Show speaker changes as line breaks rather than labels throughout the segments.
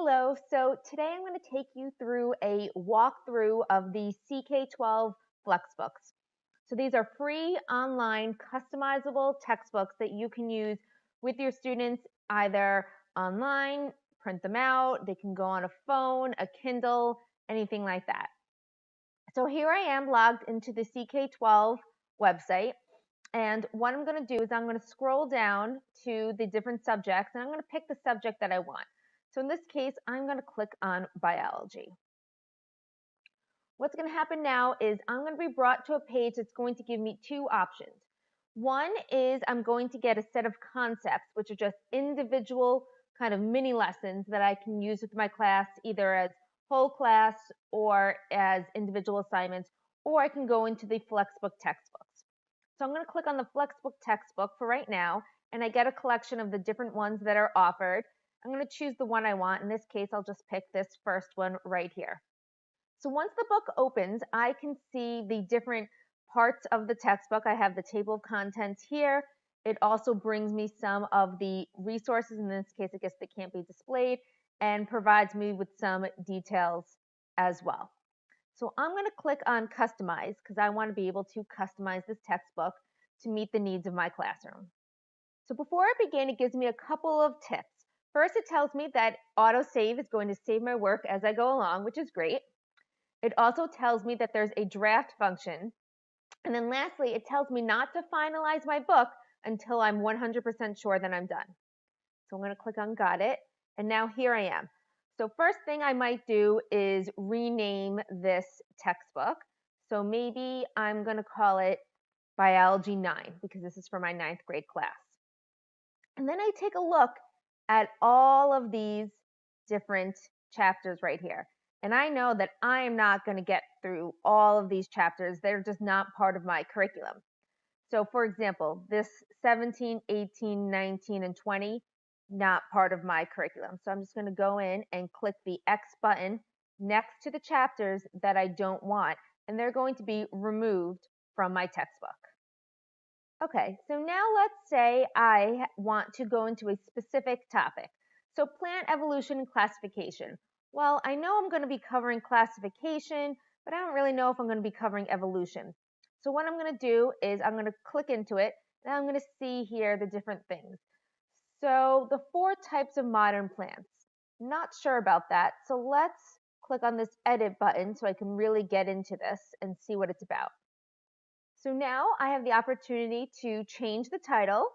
Hello, so today I'm going to take you through a walkthrough of the CK12 Flexbooks. So these are free online customizable textbooks that you can use with your students either online, print them out, they can go on a phone, a Kindle, anything like that. So here I am logged into the CK12 website. And what I'm going to do is I'm going to scroll down to the different subjects and I'm going to pick the subject that I want. So in this case, I'm going to click on biology. What's going to happen now is I'm going to be brought to a page that's going to give me two options. One is I'm going to get a set of concepts, which are just individual kind of mini lessons that I can use with my class, either as whole class or as individual assignments, or I can go into the Flexbook textbooks. So I'm going to click on the Flexbook textbook for right now, and I get a collection of the different ones that are offered. I'm going to choose the one I want. In this case, I'll just pick this first one right here. So once the book opens, I can see the different parts of the textbook. I have the table of contents here. It also brings me some of the resources. In this case, I guess they can't be displayed and provides me with some details as well. So I'm going to click on customize because I want to be able to customize this textbook to meet the needs of my classroom. So before I begin, it gives me a couple of tips. First, it tells me that autosave is going to save my work as I go along, which is great. It also tells me that there's a draft function. And then lastly, it tells me not to finalize my book until I'm 100% sure that I'm done. So I'm going to click on got it. And now here I am. So first thing I might do is rename this textbook. So maybe I'm going to call it Biology 9 because this is for my ninth grade class. And then I take a look at all of these different chapters right here. And I know that I am not going to get through all of these chapters. They're just not part of my curriculum. So for example, this 17, 18, 19, and 20, not part of my curriculum. So I'm just going to go in and click the X button next to the chapters that I don't want, and they're going to be removed from my textbook. Okay, so now let's say I want to go into a specific topic. So plant evolution and classification. Well, I know I'm going to be covering classification, but I don't really know if I'm going to be covering evolution. So what I'm going to do is I'm going to click into it, and I'm going to see here the different things. So the four types of modern plants. Not sure about that, so let's click on this edit button so I can really get into this and see what it's about. So now I have the opportunity to change the title.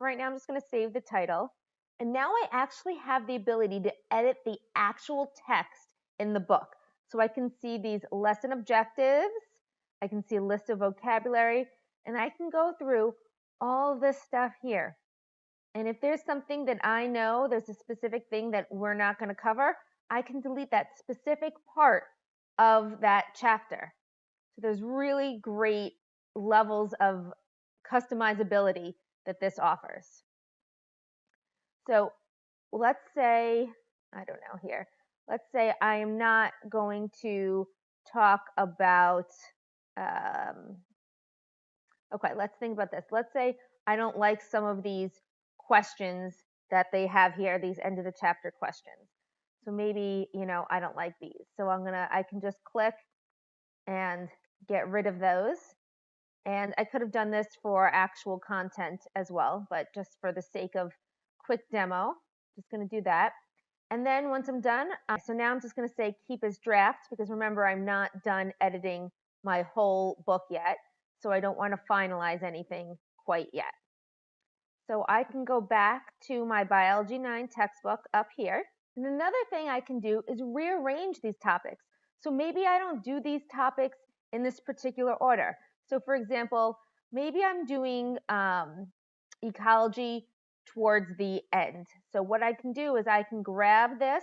Right now I'm just going to save the title. And now I actually have the ability to edit the actual text in the book. So I can see these lesson objectives, I can see a list of vocabulary, and I can go through all this stuff here. And if there's something that I know, there's a specific thing that we're not going to cover, I can delete that specific part of that chapter. So there's really great levels of customizability that this offers. So let's say, I don't know here, let's say I am not going to talk about, um, okay, let's think about this. Let's say I don't like some of these questions that they have here, these end of the chapter questions. So maybe, you know, I don't like these. So I'm going to, I can just click and get rid of those. And I could have done this for actual content as well, but just for the sake of quick demo, just going to do that. And then once I'm done, uh, so now I'm just going to say keep as draft because remember I'm not done editing my whole book yet. So I don't want to finalize anything quite yet. So I can go back to my Biology 9 textbook up here. And another thing I can do is rearrange these topics. So maybe I don't do these topics in this particular order. So for example, maybe I'm doing um, ecology towards the end. So what I can do is I can grab this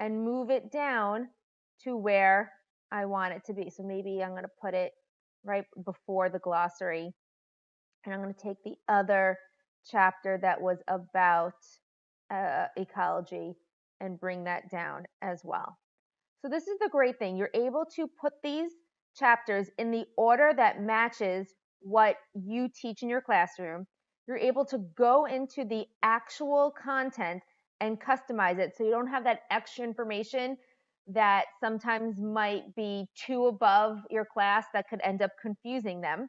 and move it down to where I want it to be. So maybe I'm going to put it right before the glossary. And I'm going to take the other chapter that was about uh, ecology and bring that down as well. So this is the great thing. You're able to put these chapters in the order that matches what you teach in your classroom. You're able to go into the actual content and customize it so you don't have that extra information that sometimes might be too above your class that could end up confusing them.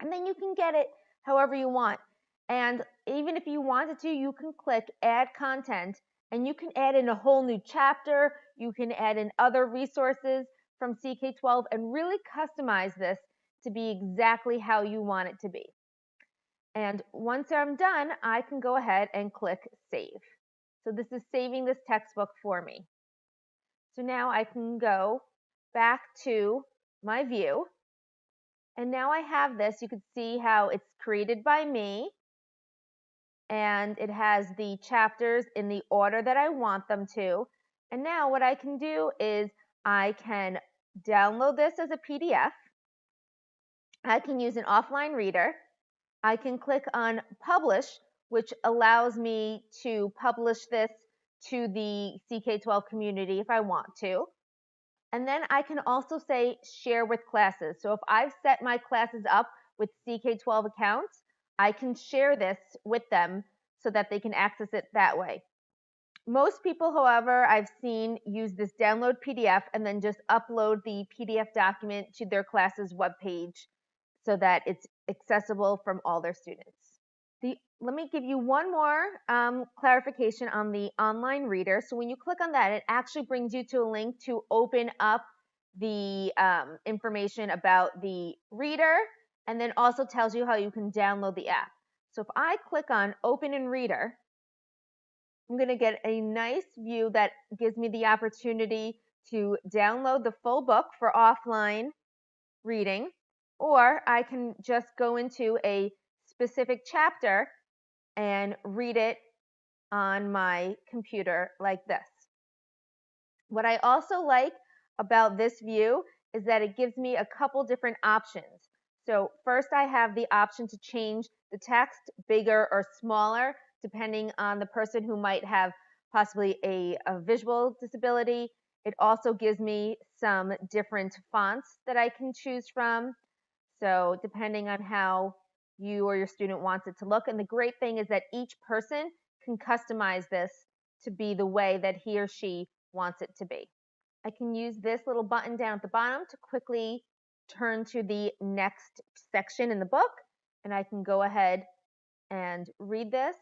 And then you can get it however you want. And even if you wanted to, you can click add content and you can add in a whole new chapter. You can add in other resources from CK12 and really customize this to be exactly how you want it to be. And once I'm done, I can go ahead and click save. So this is saving this textbook for me. So now I can go back to my view. And now I have this. You can see how it's created by me. And it has the chapters in the order that I want them to. And now what I can do is I can download this as a PDF. I can use an offline reader. I can click on publish, which allows me to publish this to the CK12 community if I want to. And then I can also say share with classes. So if I've set my classes up with CK12 accounts, I can share this with them so that they can access it that way. Most people, however, I've seen use this download PDF and then just upload the PDF document to their class's webpage so that it's accessible from all their students. The, let me give you one more um, clarification on the online reader. So when you click on that, it actually brings you to a link to open up the um, information about the reader and then also tells you how you can download the app. So if I click on open in reader, I'm going to get a nice view that gives me the opportunity to download the full book for offline reading, or I can just go into a specific chapter and read it on my computer like this. What I also like about this view is that it gives me a couple different options. So first I have the option to change the text bigger or smaller depending on the person who might have possibly a, a visual disability. It also gives me some different fonts that I can choose from. So depending on how you or your student wants it to look. And the great thing is that each person can customize this to be the way that he or she wants it to be. I can use this little button down at the bottom to quickly turn to the next section in the book. And I can go ahead and read this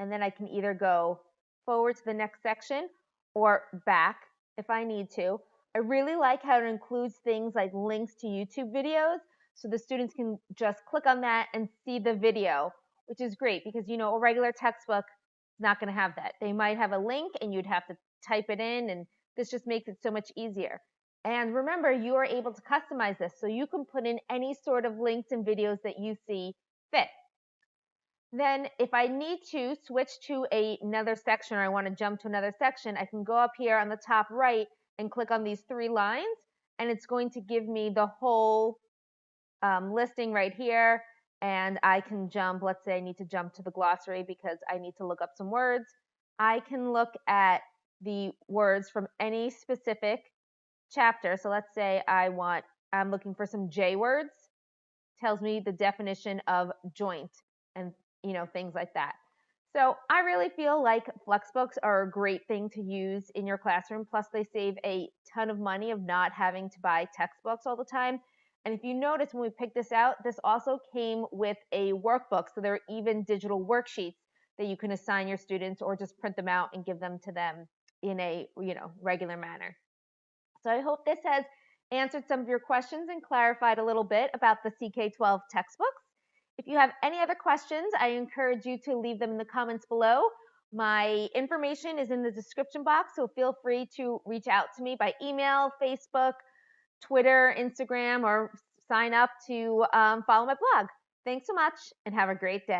and then I can either go forward to the next section or back if I need to. I really like how it includes things like links to YouTube videos so the students can just click on that and see the video, which is great because you know a regular textbook is not going to have that. They might have a link and you'd have to type it in and this just makes it so much easier. And remember, you are able to customize this so you can put in any sort of links and videos that you see fit. Then if I need to switch to a, another section or I want to jump to another section, I can go up here on the top right and click on these three lines and it's going to give me the whole um, listing right here and I can jump, let's say I need to jump to the glossary because I need to look up some words. I can look at the words from any specific chapter. So let's say I want, I'm looking for some J words, tells me the definition of joint and you know, things like that. So I really feel like Flexbooks are a great thing to use in your classroom. Plus they save a ton of money of not having to buy textbooks all the time. And if you notice when we picked this out, this also came with a workbook. So there are even digital worksheets that you can assign your students or just print them out and give them to them in a, you know, regular manner. So I hope this has answered some of your questions and clarified a little bit about the CK12 textbooks. If you have any other questions, I encourage you to leave them in the comments below. My information is in the description box, so feel free to reach out to me by email, Facebook, Twitter, Instagram, or sign up to um, follow my blog. Thanks so much and have a great day.